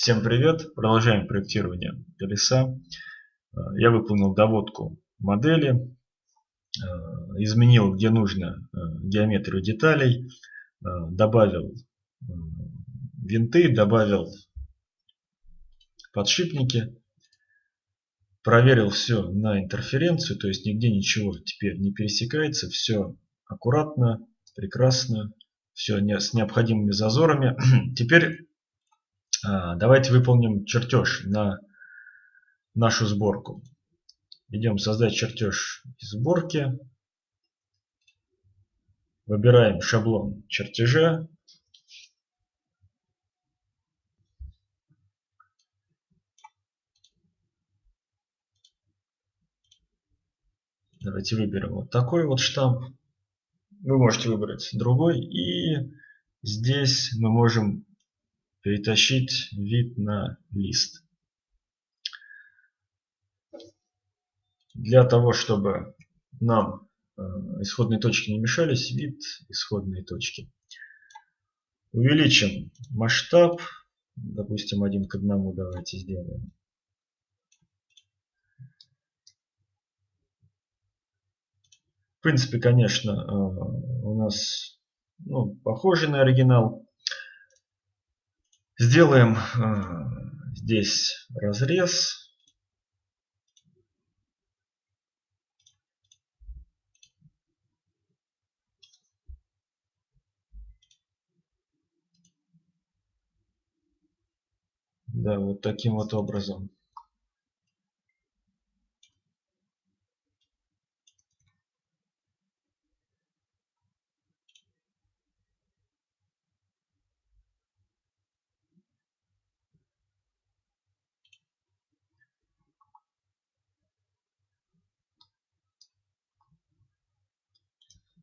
Всем привет! Продолжаем проектирование колеса. Э, я выполнил доводку модели, э, изменил где нужно э, геометрию деталей, добавил винты, добавил подшипники, проверил все на интерференцию, то есть нигде ничего теперь не пересекается, все аккуратно, прекрасно, все с необходимыми зазорами. Теперь давайте выполним чертеж на нашу сборку. Идем создать чертеж сборки. Выбираем шаблон чертежа. Давайте выберем вот такой вот штамп. Вы можете выбрать другой. И здесь мы можем перетащить вид на лист. Для того, чтобы нам э, исходные точки не мешались, вид исходные точки. Увеличим масштаб, допустим, один к одному давайте сделаем. В принципе, конечно, э, у нас ну, похожий на оригинал. Сделаем э, здесь разрез. Да, вот таким вот образом.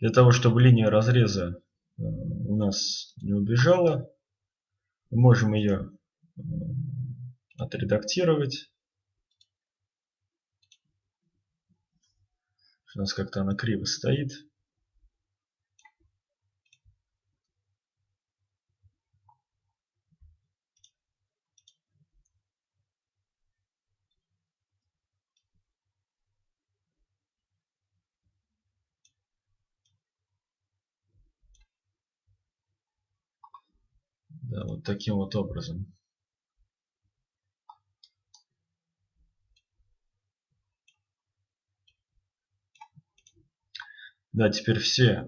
Для того, чтобы линия разреза э, у нас не убежала, мы можем ее э, отредактировать. У нас как-то она криво стоит. Да, вот таким вот образом. Да, теперь все э,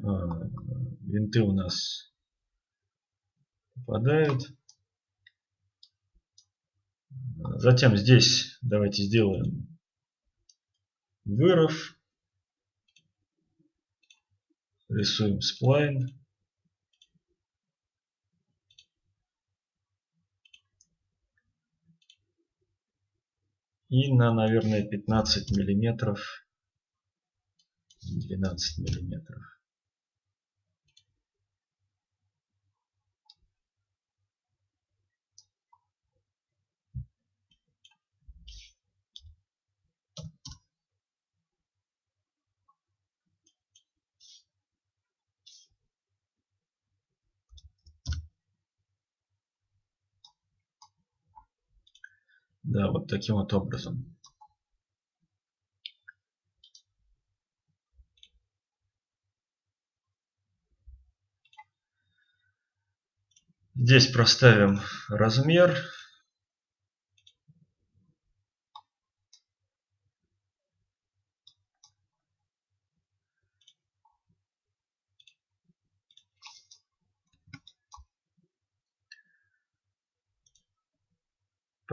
винты у нас попадают. Затем здесь давайте сделаем выров. Рисуем сплайн. И на, наверное, 15 миллиметров, 12 миллиметров. Да, вот таким вот образом. Здесь проставим размер.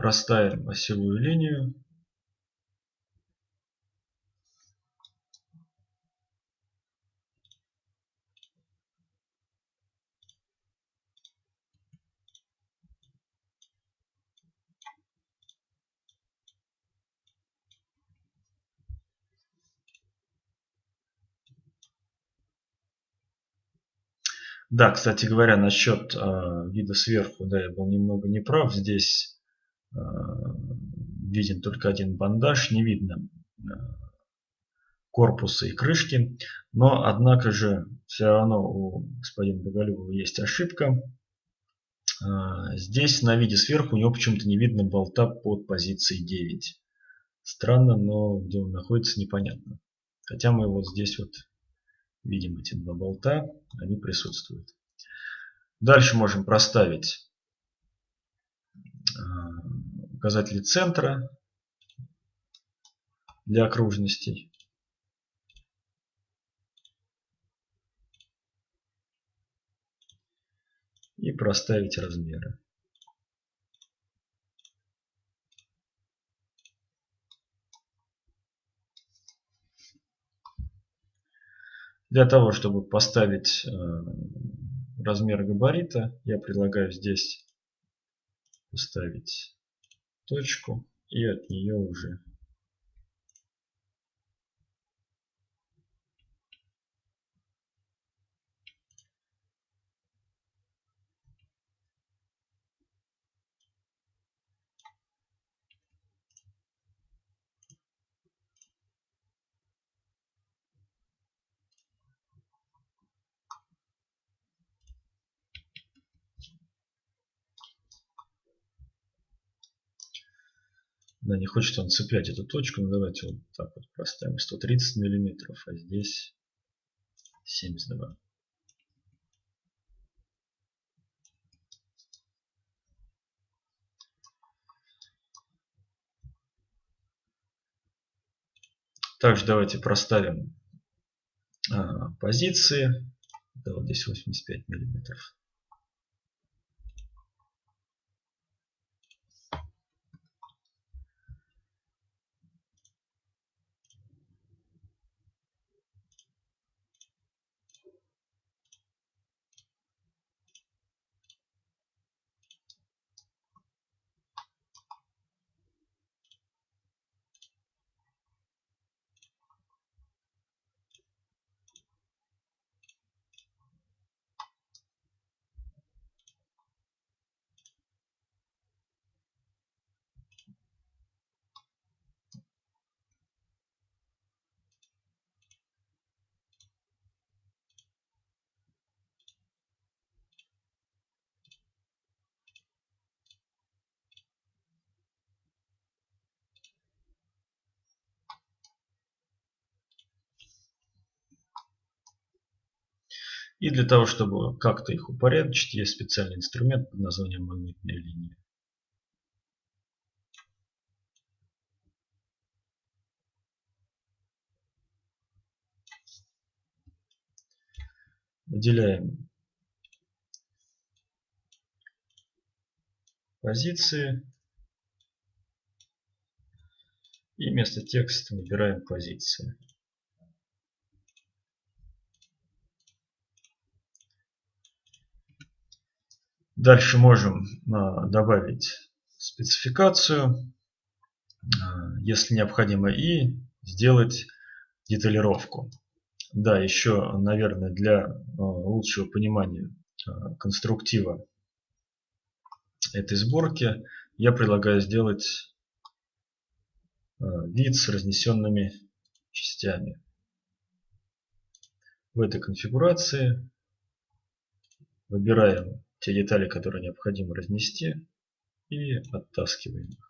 Проставим осевую линию. Да, кстати говоря, насчет э, вида сверху, да, я был немного неправ. Здесь виден только один бандаж, не видно э, корпуса и крышки. Но, однако же, все равно у господина Боголюбова есть ошибка. А, здесь на виде сверху у него почему-то не видно болта под позицией 9. Странно, но где он находится непонятно. Хотя мы вот здесь вот видим эти два болта, они присутствуют. Дальше можем проставить указатели центра для окружностей. И проставить размеры. Для того, чтобы поставить э, размер габарита, я предлагаю здесь поставить точку и от нее уже Да, не хочет он цеплять эту точку. Ну давайте вот так вот проставим 130 миллиметров, а здесь 72. Также давайте проставим а, позиции. Да, вот здесь 85 миллиметров. И для того, чтобы как-то их упорядочить, есть специальный инструмент под названием магнитная линия. Выделяем позиции и вместо текста выбираем позиции. Дальше можем а, добавить спецификацию, а, если необходимо, и сделать деталировку. Да, еще, наверное, для а, лучшего понимания конструктива этой сборки я предлагаю сделать вид с разнесенными частями. В этой конфигурации выбираем те детали, которые необходимо разнести, и оттаскиваем их.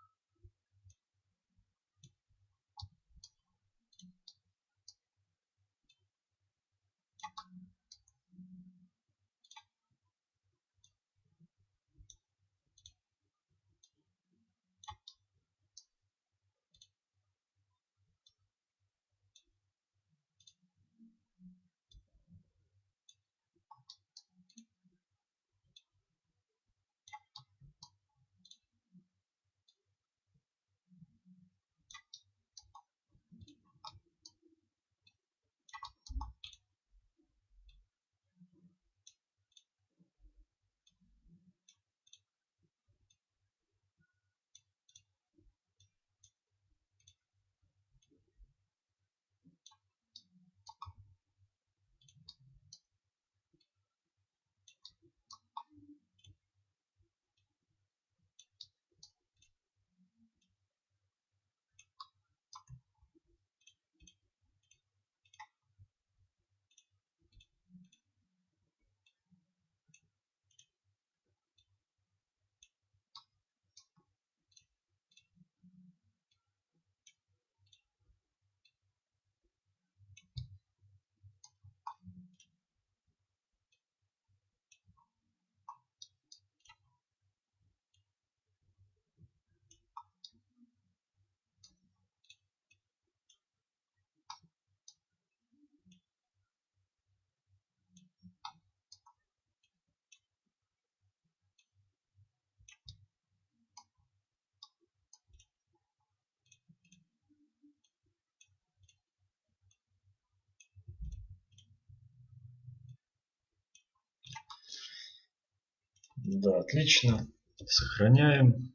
Да, отлично. Сохраняем.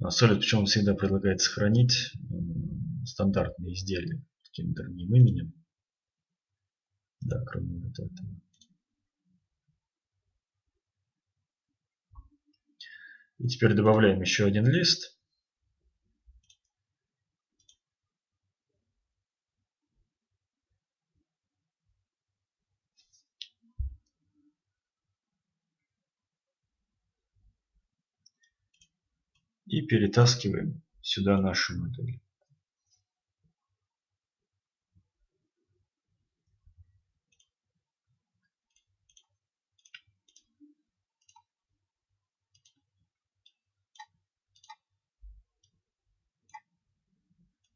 А Solid почему всегда предлагает сохранить стандартные изделия каким другим именем. Да, кроме вот этого. И теперь добавляем еще один лист. И перетаскиваем сюда нашу модель.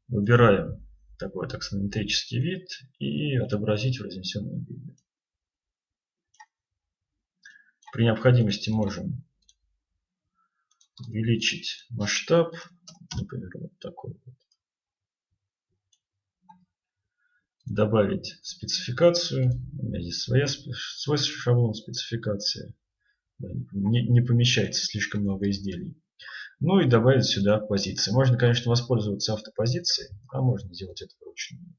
Выбираем такой таксонометрический вид и отобразить в разнесенном виде. При необходимости можем увеличить масштаб, например, вот такой вот. Добавить спецификацию. У меня здесь своя, свой шаблон спецификации. Не, не помещается слишком много изделий. Ну и добавить сюда позиции. Можно, конечно, воспользоваться автопозицией, а можно сделать это вручную.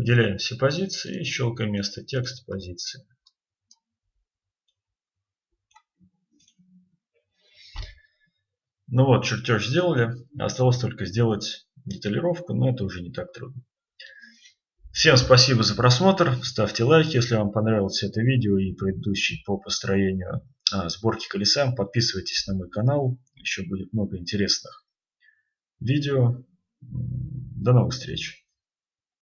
Выделяем все позиции и щелкаем место текста позиции. Ну вот, чертеж сделали. Осталось только сделать деталировку, но это уже не так трудно. Всем спасибо за просмотр. Ставьте лайки, если вам понравилось это видео и предыдущий по построению а, сборки колеса. Подписывайтесь на мой канал. Еще будет много интересных видео. До новых встреч.